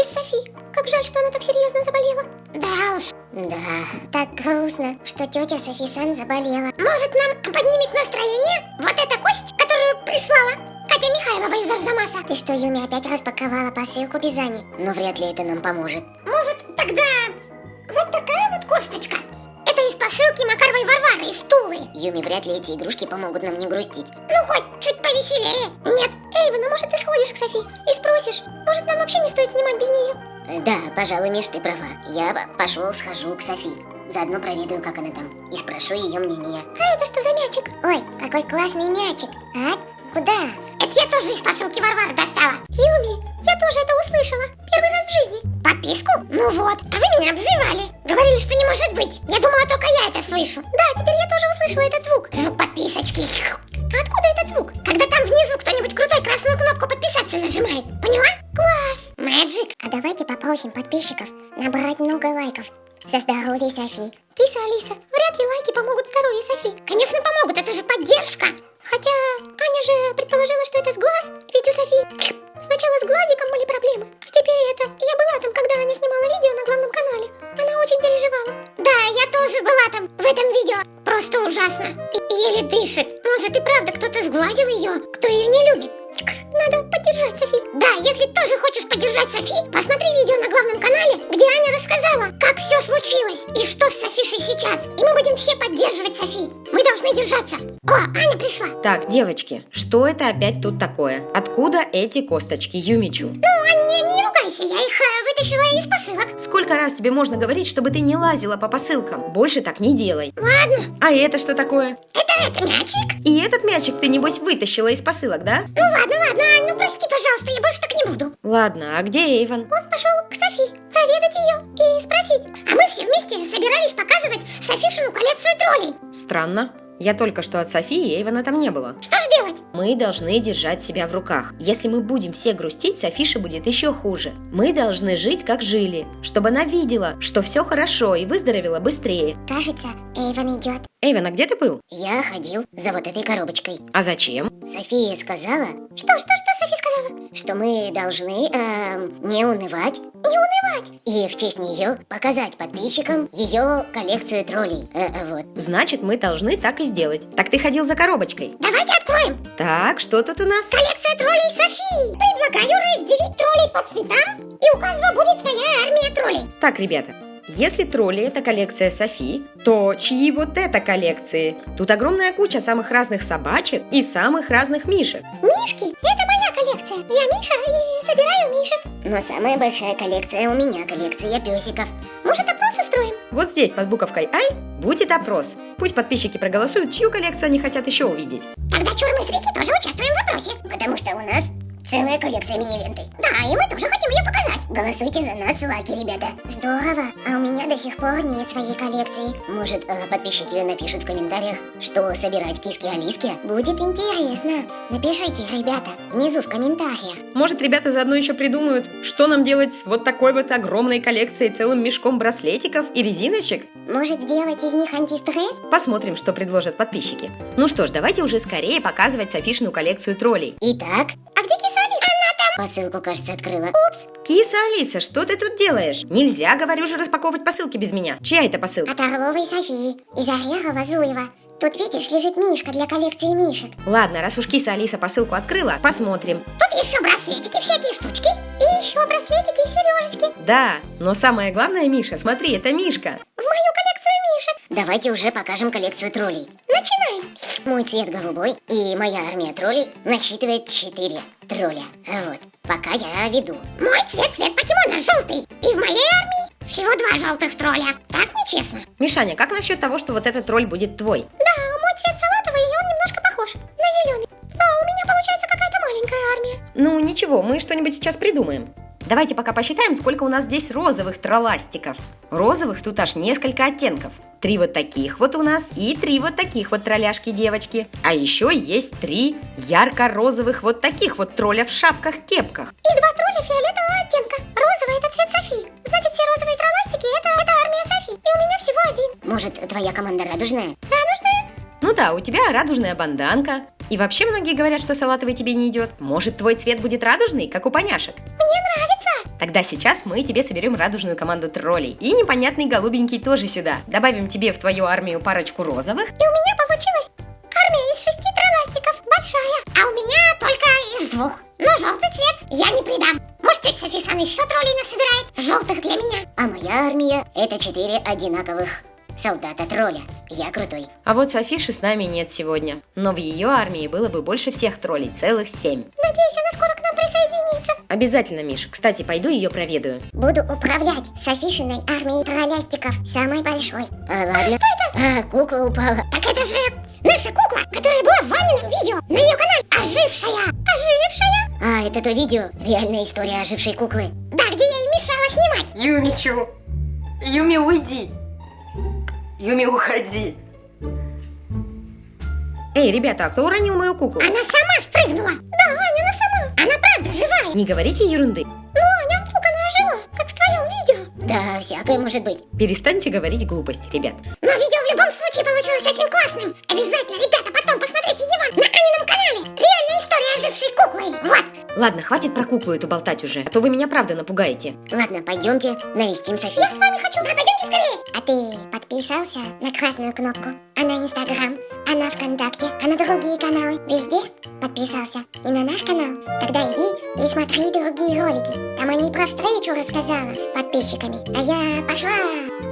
без Софи. Как жаль, что она так серьезно заболела. Да уж. Да, так грустно, что тетя Софи Сан заболела. Может, нам поднимет настроение вот эта кость, которую прислала Катя Михайлова из Арзамаса? Ты что, Юми опять распаковала посылку без Ани? Но вряд ли это нам поможет. Может, тогда вот такая вот косточка? Посылки Макаровой Варвары из Тулы. Юми, вряд ли эти игрушки помогут нам не грустить. Ну, хоть чуть повеселее. Нет. Эйвен, а может, ты сходишь к Софи и спросишь? Может, нам вообще не стоит снимать без нее? Э, Да, пожалуй, Миш, ты права. Я пошел, схожу к Софи. Заодно проведаю, как она там. И спрошу ее мнение. А это что за мячик? Ой, какой классный мячик. А? Куда? Это я тоже из посылки Варвары достала. Юми, я тоже это услышала. Первый раз в жизни. Подписку? Ну вот. А вы меня обзывали. Говорили, что не может быть. Я думала, только я это слышу. Да, теперь я тоже услышала этот звук. Звук подписочки. А откуда этот звук? Когда там внизу кто-нибудь крутой красную кнопку подписаться нажимает. Поняла? Класс. Мэджик. А давайте попросим подписчиков набрать много лайков за здоровье Софи. Киса Алиса, вряд ли лайки помогут здоровью Софи. Конечно, помогут, это же поддержка. Хотя Аня же предположила, что это с глаз, ведь у Софи сначала с Может и правда кто-то сглазил ее, кто ее не любит. Надо поддержать Софи. Да, если тоже хочешь поддержать Софи, посмотри видео на главном канале, где Аня рассказала, как все случилось и что с Софишей сейчас. И мы будем все поддерживать Софи. Мы должны держаться. О, Аня пришла. Так, девочки, что это опять тут такое? Откуда эти косточки, Юмичу? Ну, Аня, не ругайся, я их э, вытащила из посылок. Сколько раз тебе можно говорить, чтобы ты не лазила по посылкам? Больше так не делай. Ладно, А это что такое? это, это мячик. И этот мячик ты, небось, вытащила из посылок, да? Ну ладно, ладно, ну прости, пожалуйста, я больше так не буду. Ладно, а где Эйвен? Он пошел к Софи проведать ее и спросить. А мы все вместе собирались показывать Софишину коллекцию троллей. Странно. Я только что от Софии, Эйвена там не было. Что же делать? Мы должны держать себя в руках. Если мы будем все грустить, Софише будет еще хуже. Мы должны жить, как жили, чтобы она видела, что все хорошо и выздоровела быстрее. Кажется, Эйвен идет. Эйвен, а где ты был? Я ходил за вот этой коробочкой. А зачем? София сказала, Что, что, что? Что мы должны эм, не унывать Не унывать. и в честь нее показать подписчикам ее коллекцию троллей. Э, э, вот. Значит, мы должны так и сделать. Так ты ходил за коробочкой. Давайте откроем. Так, что тут у нас? Коллекция троллей Софии. Предлагаю разделить троллей по цветам, и у каждого будет своя армия троллей. Так, ребята, если тролли это коллекция Софи, то чьи вот это коллекции? Тут огромная куча самых разных собачек и самых разных мишек. Мишки, это моя коллекция. Я Миша и собираю мишек. Но самая большая коллекция у меня коллекция песиков. Может, опрос устроим? Вот здесь под буковкой «Ай» будет опрос. Пусть подписчики проголосуют, чью коллекцию они хотят еще увидеть. Тогда Чур мы с Рики тоже участвуем в опросе. Потому что у нас целая коллекция мини-ленты. Да, и мы тоже хотим ее показать. Голосуйте за нас, лаки, ребята. Здорово, а у меня до сих пор нет своей коллекции. Может, э, подписчики напишут в комментариях, что собирать киски-алиски? Будет интересно. Напишите, ребята, внизу в комментариях. Может, ребята заодно еще придумают, что нам делать с вот такой вот огромной коллекцией, целым мешком браслетиков и резиночек? Может, сделать из них антистресс? Посмотрим, что предложат подписчики. Ну что ж, давайте уже скорее показывать Софишину коллекцию троллей. Итак, А где киса Алиса? Она там. Посылку, кажется, открыла. Киса Алиса, что ты тут делаешь? Нельзя, говорю же, распаковывать посылки без меня. Чья это посылка? От Орловой Софии из Орехова Зуева. Тут, видишь, лежит мишка для коллекции мишек. Ладно, раз уж киса Алиса посылку открыла, посмотрим. Тут еще браслетики, всякие штучки. И еще браслетики и сережечки. Да, но самое главное, Миша, смотри, это Мишка. В мою коллекцию мишек. Давайте уже покажем коллекцию троллей. Начинаем. Мой цвет голубой и моя армия троллей насчитывает 4 тролля. Вот, пока я веду. Мой цвет цвет покемона желтый. И в моей армии всего два желтых тролля. Так нечестно. Мишаня, как насчет того, что вот этот тролль будет твой? Да, мой цвет салатовый, и он немножко похож на зеленый. А у меня получается какая-то маленькая армия. Ну, ничего, мы что-нибудь сейчас придумаем. Давайте пока посчитаем, сколько у нас здесь розовых тролластиков. Розовых тут аж несколько оттенков. Три вот таких вот у нас и три вот таких вот тролляшки-девочки. А еще есть три ярко-розовых вот таких вот тролля в шапках-кепках. И два тролля фиолетового оттенка. Розовый это цвет Софи. Значит, все розовые тролластики это, это армия Софи. И у меня всего один. Может, твоя команда радужная? Радужная? Ну да, у тебя радужная банданка. И вообще многие говорят, что салатовый тебе не идет. Может, твой цвет будет радужный, как у поняшек? Мне нравится. Тогда сейчас мы тебе соберем радужную команду троллей. И непонятный голубенький тоже сюда. Добавим тебе в твою армию парочку розовых. И у меня получилась армия из шести тролластиков, большая. А у меня только из двух. Но желтый цвет я не придам. Может, тетя Софисан еще троллей насобирает? Желтых для меня. А моя армия это четыре одинаковых солдата-тролля. Я крутой. А вот Софиши с нами нет сегодня. Но в ее армии было бы больше всех троллей, целых семь. Надеюсь, она скоро присоединится. Обязательно, Миш. Кстати, пойду ее проведаю. Буду управлять Софишиной армией троллястиков, самой большой. А, ладно. Что это? А, кукла упала. Так это же наша кукла, которая была в Ванином видео на ее канале. Ожившая. Ожившая? А, это то видео, реальная история ожившей куклы. Да, где я ей мешала снимать. Юмичу! Юми, уйди! Юми, уходи! Эй, ребята, а кто уронил мою куклу? Она сама спрыгнула. Да, Не говорите ерунды. Ну, Аня, вдруг она ожила, как в твоем видео. Да, всякое может быть. Перестаньте говорить глупости, ребят. Но видео в любом случае получилось очень классным. Обязательно, ребята, потом посмотрите его на Анином канале. Реальная история ожившей куклы. Вот. Ладно, хватит про куклу эту болтать уже, а то вы меня правда напугаете. Ладно, пойдемте навестим Софи. Я с вами хочу. Да, скорее. А ты подписался на красную кнопку? А на Инстаграм? А на ВКонтакте? А на другие каналы? Везде подписался? И на наш канал? Тогда иди и смотри другие ролики. Там они про встречу рассказала с подписчиками. А я пошла.